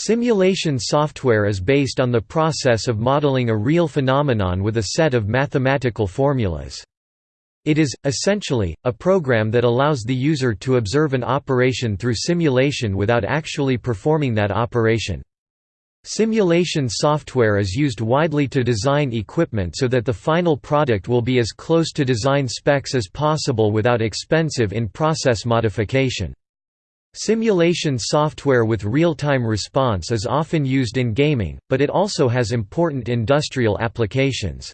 Simulation software is based on the process of modeling a real phenomenon with a set of mathematical formulas. It is, essentially, a program that allows the user to observe an operation through simulation without actually performing that operation. Simulation software is used widely to design equipment so that the final product will be as close to design specs as possible without expensive in-process modification. Simulation software with real-time response is often used in gaming, but it also has important industrial applications.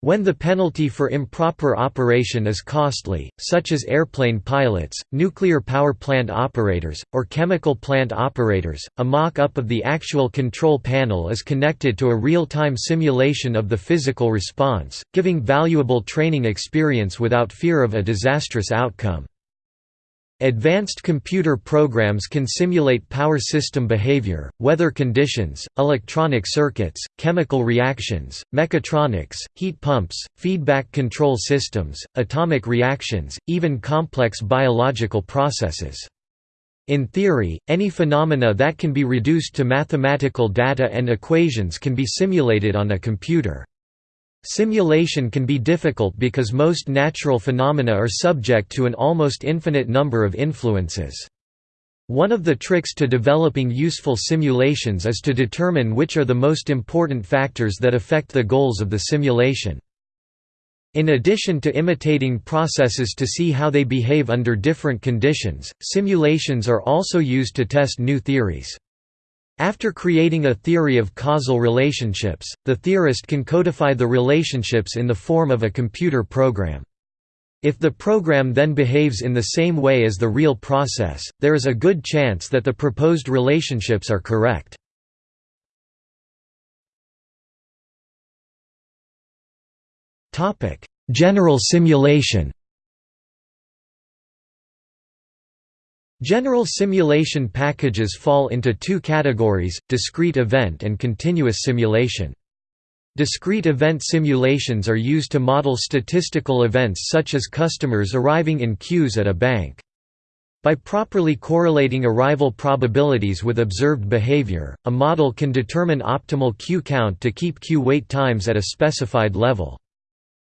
When the penalty for improper operation is costly, such as airplane pilots, nuclear power plant operators, or chemical plant operators, a mock-up of the actual control panel is connected to a real-time simulation of the physical response, giving valuable training experience without fear of a disastrous outcome. Advanced computer programs can simulate power system behavior, weather conditions, electronic circuits, chemical reactions, mechatronics, heat pumps, feedback control systems, atomic reactions, even complex biological processes. In theory, any phenomena that can be reduced to mathematical data and equations can be simulated on a computer. Simulation can be difficult because most natural phenomena are subject to an almost infinite number of influences. One of the tricks to developing useful simulations is to determine which are the most important factors that affect the goals of the simulation. In addition to imitating processes to see how they behave under different conditions, simulations are also used to test new theories. After creating a theory of causal relationships, the theorist can codify the relationships in the form of a computer program. If the program then behaves in the same way as the real process, there is a good chance that the proposed relationships are correct. General simulation General simulation packages fall into two categories, discrete event and continuous simulation. Discrete event simulations are used to model statistical events such as customers arriving in queues at a bank. By properly correlating arrival probabilities with observed behavior, a model can determine optimal queue count to keep queue wait times at a specified level.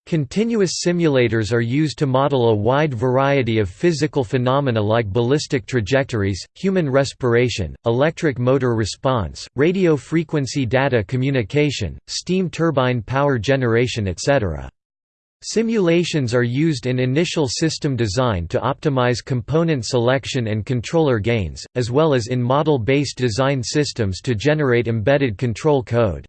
Continuous simulators are used to model a wide variety of physical phenomena like ballistic trajectories, human respiration, electric motor response, radio frequency data communication, steam turbine power generation etc. Simulations are used in initial system design to optimize component selection and controller gains, as well as in model-based design systems to generate embedded control code.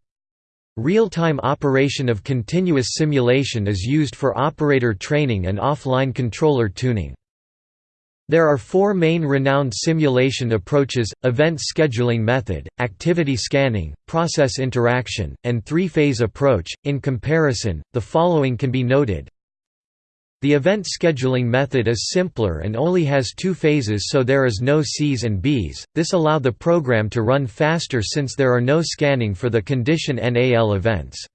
Real-time operation of continuous simulation is used for operator training and offline controller tuning. There are four main renowned simulation approaches, event scheduling method, activity scanning, process interaction, and three-phase approach. In comparison, the following can be noted the event scheduling method is simpler and only has two phases so there is no Cs and Bs, this allow the program to run faster since there are no scanning for the condition NAL events.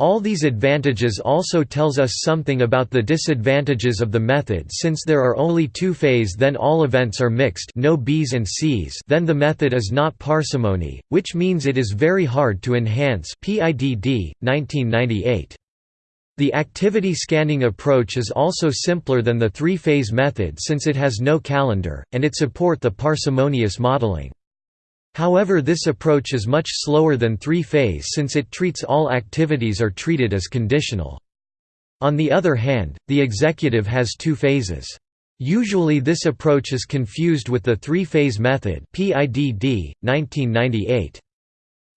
All these advantages also tells us something about the disadvantages of the method since there are only two phase then all events are mixed no Bs and Cs then the method is not parsimony, which means it is very hard to enhance PIDD, 1998. The activity scanning approach is also simpler than the three-phase method since it has no calendar, and it support the parsimonious modeling. However this approach is much slower than three-phase since it treats all activities are treated as conditional. On the other hand, the executive has two phases. Usually this approach is confused with the three-phase method PIDD, 1998.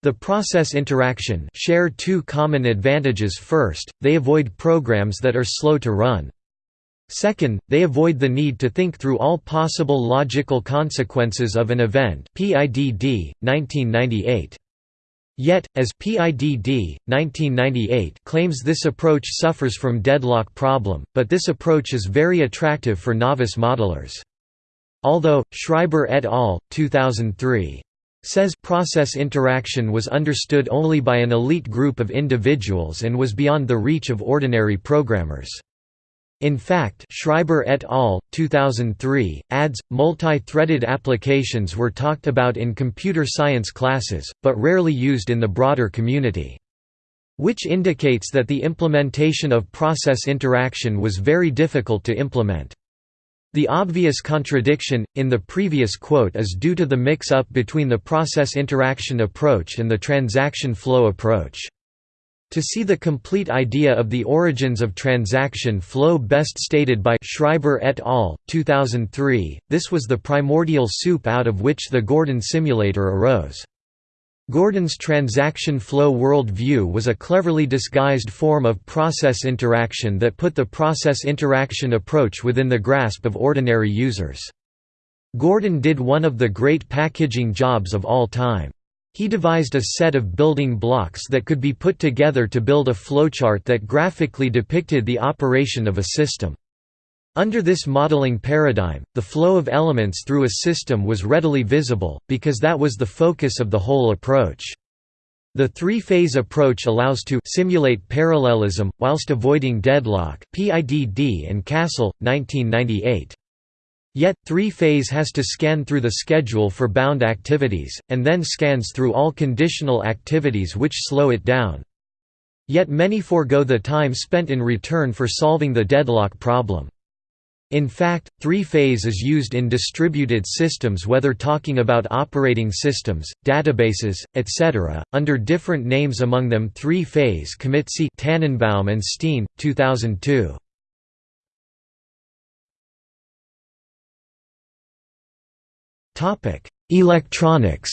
The process interaction share two common advantages first, they avoid programs that are slow to run. Second, they avoid the need to think through all possible logical consequences of an event PIDD, 1998. Yet, as PIDD, 1998 claims this approach suffers from deadlock problem, but this approach is very attractive for novice modelers. Although, Schriber et al., 2003 says process interaction was understood only by an elite group of individuals and was beyond the reach of ordinary programmers. In fact Schriber et al., 2003, adds, multi-threaded applications were talked about in computer science classes, but rarely used in the broader community. Which indicates that the implementation of process interaction was very difficult to implement. The obvious contradiction, in the previous quote is due to the mix-up between the process interaction approach and the transaction flow approach. To see the complete idea of the origins of transaction flow best stated by Schriber et al., 2003, this was the primordial soup out of which the Gordon simulator arose. Gordon's transaction flow world view was a cleverly disguised form of process interaction that put the process interaction approach within the grasp of ordinary users. Gordon did one of the great packaging jobs of all time. He devised a set of building blocks that could be put together to build a flowchart that graphically depicted the operation of a system. Under this modeling paradigm, the flow of elements through a system was readily visible, because that was the focus of the whole approach. The three-phase approach allows to simulate parallelism, whilst avoiding deadlock PIDD and Castle, 1998. Yet, three-phase has to scan through the schedule for bound activities, and then scans through all conditional activities which slow it down. Yet many forego the time spent in return for solving the deadlock problem. In fact, three-phase is used in distributed systems whether talking about operating systems, databases, etc., under different names among them three-phase commit see Tanenbaum and Steen, 2002. Electronics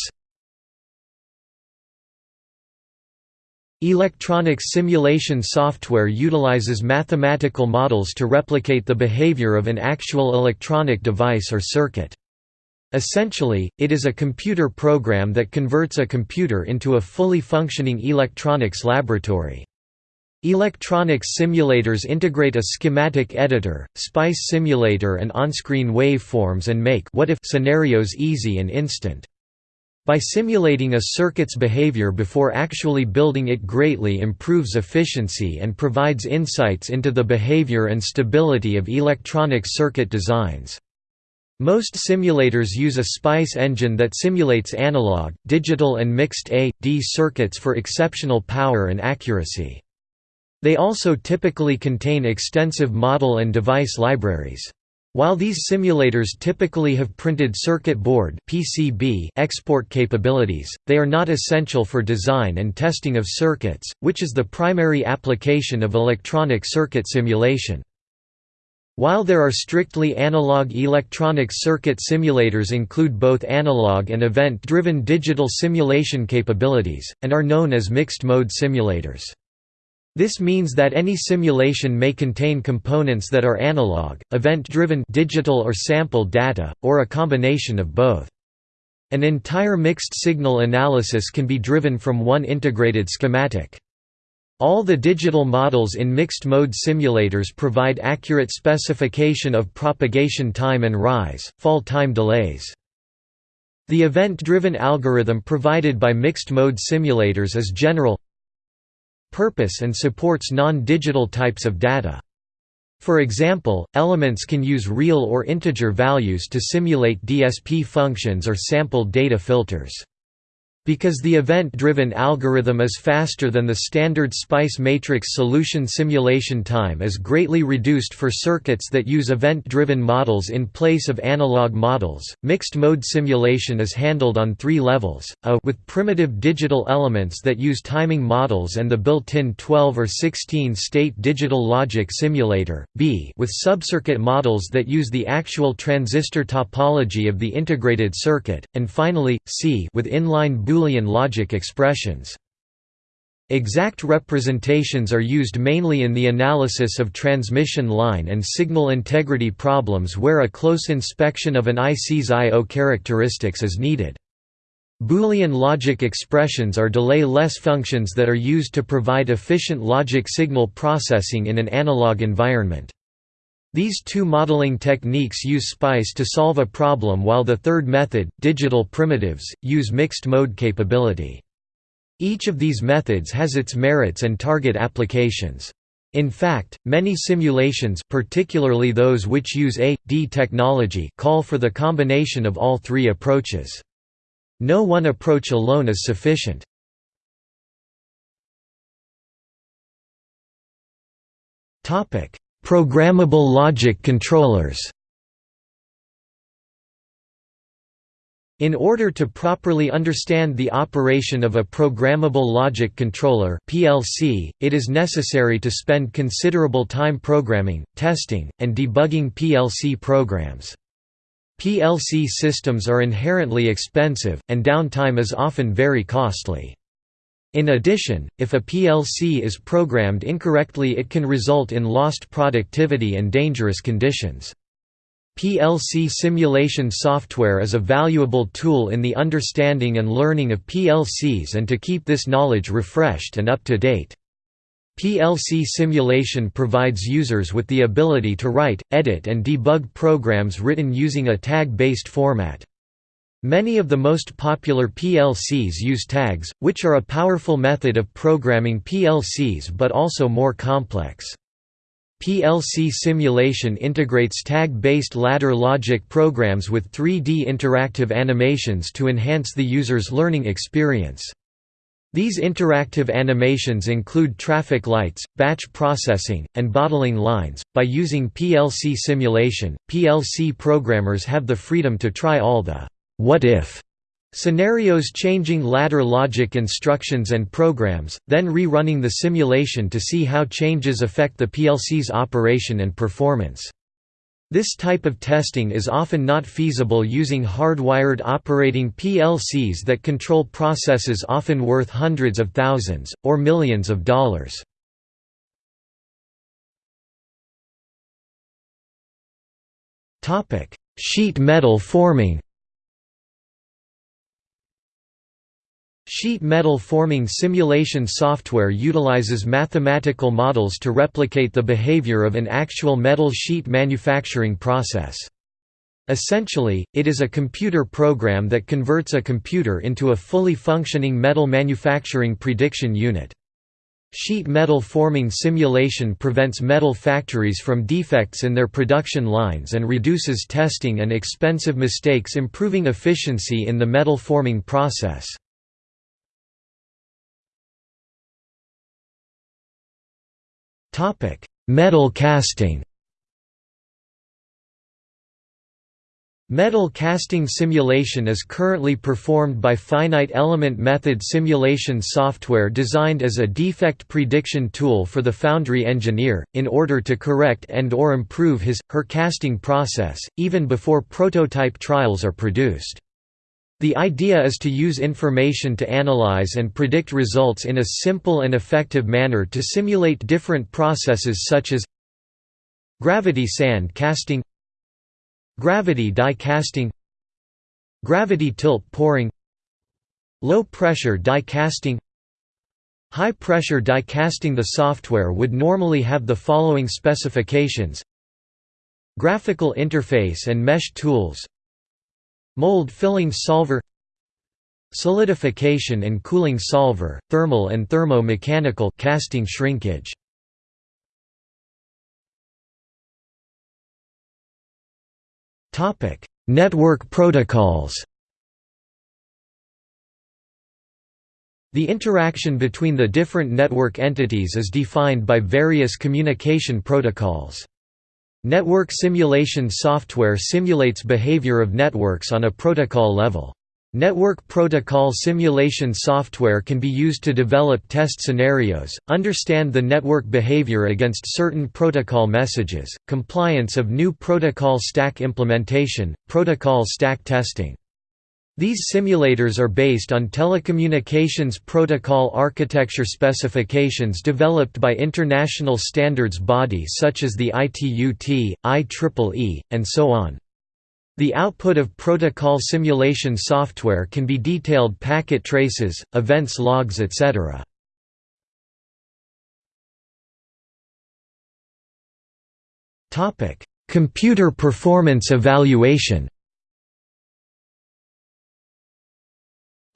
Electronics simulation software utilizes mathematical models to replicate the behavior of an actual electronic device or circuit. Essentially, it is a computer program that converts a computer into a fully functioning electronics laboratory. Electronics simulators integrate a schematic editor, SPICE simulator and on-screen waveforms and make what if scenarios easy and instant. By simulating a circuit's behavior before actually building it greatly improves efficiency and provides insights into the behavior and stability of electronic circuit designs. Most simulators use a SPICE engine that simulates analog, digital and mixed A.D circuits for exceptional power and accuracy. They also typically contain extensive model and device libraries. While these simulators typically have printed circuit board (PCB) export capabilities, they are not essential for design and testing of circuits, which is the primary application of electronic circuit simulation. While there are strictly analog electronic circuit simulators include both analog and event-driven digital simulation capabilities, and are known as mixed-mode simulators. This means that any simulation may contain components that are analog, event-driven digital or sample data, or a combination of both. An entire mixed signal analysis can be driven from one integrated schematic. All the digital models in mixed-mode simulators provide accurate specification of propagation time and rise, fall time delays. The event-driven algorithm provided by mixed-mode simulators is general purpose and supports non-digital types of data. For example, elements can use real or integer values to simulate DSP functions or sampled data filters. Because the event-driven algorithm is faster than the standard SPICE matrix solution simulation time is greatly reduced for circuits that use event-driven models in place of analog models. Mixed-mode simulation is handled on three levels, a with primitive digital elements that use timing models and the built-in 12 or 16-state digital logic simulator, b with subcircuit models that use the actual transistor topology of the integrated circuit, and finally, c with inline Boolean Boolean logic expressions. Exact representations are used mainly in the analysis of transmission line and signal integrity problems where a close inspection of an IC's I.O. characteristics is needed. Boolean logic expressions are delay-less functions that are used to provide efficient logic signal processing in an analog environment. These two modeling techniques use SPICE to solve a problem while the third method, digital primitives, use mixed-mode capability. Each of these methods has its merits and target applications. In fact, many simulations particularly those which use A.D technology call for the combination of all three approaches. No one approach alone is sufficient. Programmable logic controllers In order to properly understand the operation of a programmable logic controller (PLC), it is necessary to spend considerable time programming, testing, and debugging PLC programs. PLC systems are inherently expensive, and downtime is often very costly. In addition, if a PLC is programmed incorrectly it can result in lost productivity and dangerous conditions. PLC simulation software is a valuable tool in the understanding and learning of PLCs and to keep this knowledge refreshed and up to date. PLC simulation provides users with the ability to write, edit and debug programs written using a tag-based format. Many of the most popular PLCs use tags, which are a powerful method of programming PLCs but also more complex. PLC simulation integrates tag-based ladder logic programs with 3D interactive animations to enhance the user's learning experience. These interactive animations include traffic lights, batch processing, and bottling lines. By using PLC simulation, PLC programmers have the freedom to try all the what if Scenarios changing ladder logic instructions and programs, then rerunning the simulation to see how changes affect the PLC's operation and performance. This type of testing is often not feasible using hardwired operating PLCs that control processes often worth hundreds of thousands, or millions of dollars. Sheet metal forming Sheet metal forming simulation software utilizes mathematical models to replicate the behavior of an actual metal sheet manufacturing process. Essentially, it is a computer program that converts a computer into a fully functioning metal manufacturing prediction unit. Sheet metal forming simulation prevents metal factories from defects in their production lines and reduces testing and expensive mistakes improving efficiency in the metal forming process. Metal casting Metal casting simulation is currently performed by finite element method simulation software designed as a defect prediction tool for the foundry engineer, in order to correct and or improve his, her casting process, even before prototype trials are produced. The idea is to use information to analyze and predict results in a simple and effective manner to simulate different processes such as gravity sand casting gravity die casting gravity tilt pouring low pressure die casting. High pressure die casting the software would normally have the following specifications. Graphical interface and mesh tools Mold filling solver Solidification and cooling solver, thermal and thermo-mechanical casting shrinkage. Topic: Network protocols. The interaction between the different network entities is defined by various communication protocols. Network simulation software simulates behavior of networks on a protocol level. Network protocol simulation software can be used to develop test scenarios, understand the network behavior against certain protocol messages, compliance of new protocol stack implementation, protocol stack testing. These simulators are based on telecommunications protocol architecture specifications developed by international standards bodies such as the ITU-T, IEEE, and so on. The output of protocol simulation software can be detailed packet traces, events logs etc. Computer performance evaluation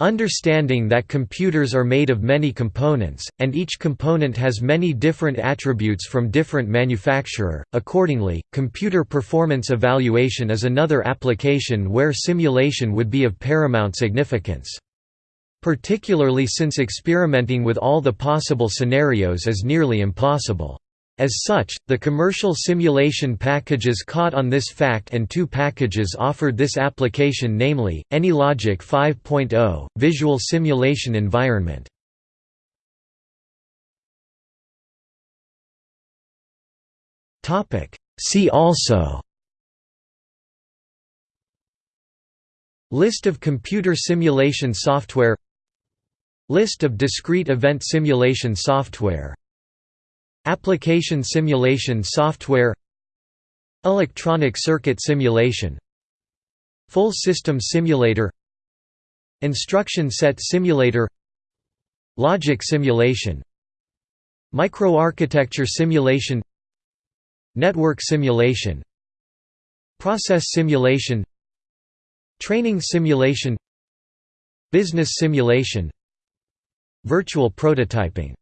Understanding that computers are made of many components, and each component has many different attributes from different manufacturer, accordingly, computer performance evaluation is another application where simulation would be of paramount significance. Particularly since experimenting with all the possible scenarios is nearly impossible. As such, the commercial simulation packages caught on this fact and two packages offered this application namely, AnyLogic 5.0, Visual Simulation Environment. See also List of computer simulation software List of discrete event simulation software Application simulation software. Electronic circuit simulation. Full system simulator. Instruction set simulator. Logic simulation. Microarchitecture simulation. Network simulation. Process simulation. Training simulation. Business simulation. Virtual prototyping